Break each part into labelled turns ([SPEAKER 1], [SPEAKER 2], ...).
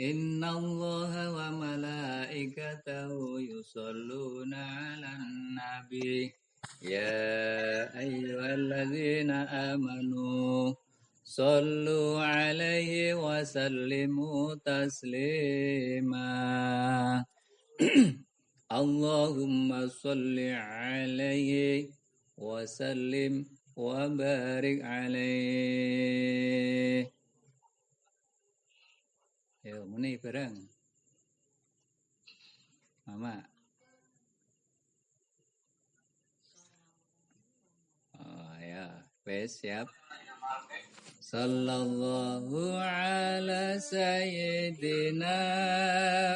[SPEAKER 1] إن الله وملائكته يصلون على النبي يا أيها الذين آمنوا صلوا عليه وسلموا تسليما اللهم صل عليه وسلم وبارك عليه Yo, muni bareng. Mama. Oh ya, wes siap. Sallallahu ala sayyidina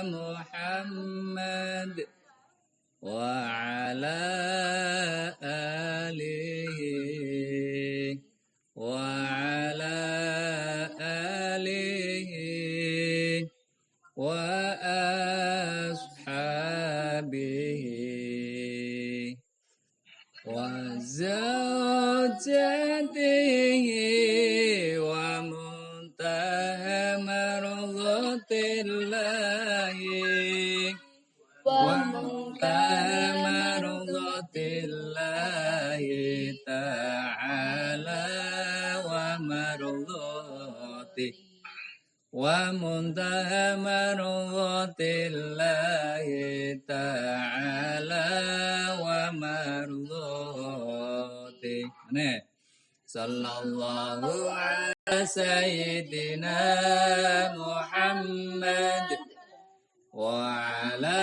[SPEAKER 1] Muhammad wa ala wa zawjatihi wa muntaha marghatillahi wa muntaha marghatillahi ta'ala wa marghatihi wa muntaha Sallallahu ala sayyidina Muhammad wa ala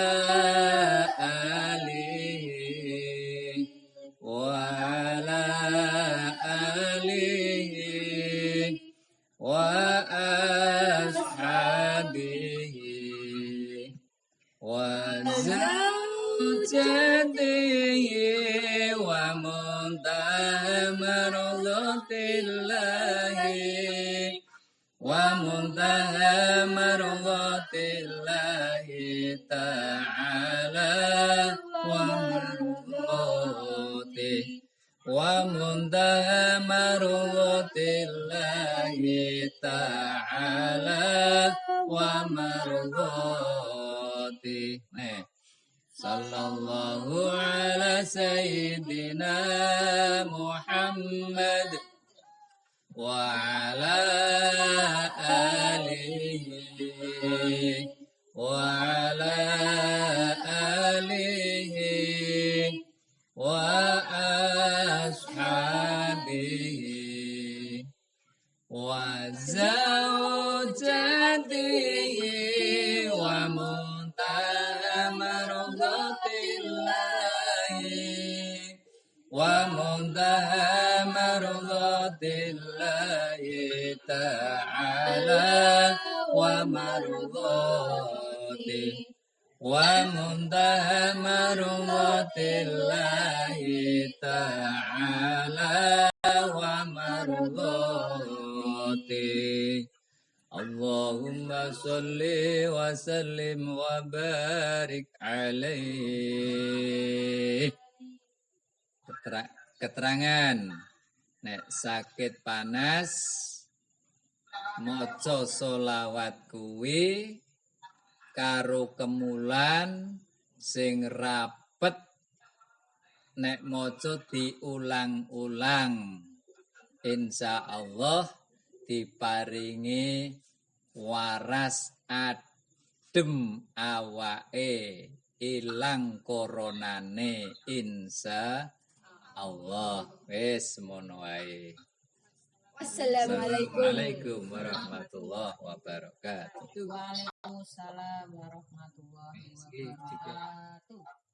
[SPEAKER 1] wa muntaha marghatillahi ta'ala wa marghatihi wa muntaha marghatillahi ta'ala wa marghati Nih. Sallallahu ala sayyidina Muhammad wa ala alihi wa ala alihi wa wa muntaha marghatillahi ta'ala wa marghatihi wa muntaha marghatillahi ta'ala wa marghatihi Allahumma salli wa Keterangan. Nek sakit panas Moco solawat kuwi Karo kemulan Sing rapet. Nek moco diulang-ulang Insya Allah diparingi waras adem awake ilang koronane insya Allah wis semono wae
[SPEAKER 2] Assalamualaikum.
[SPEAKER 1] Warahmatullahi wabarakatuh
[SPEAKER 2] Waalaikumsalam warahmatullahi wabarakatuh.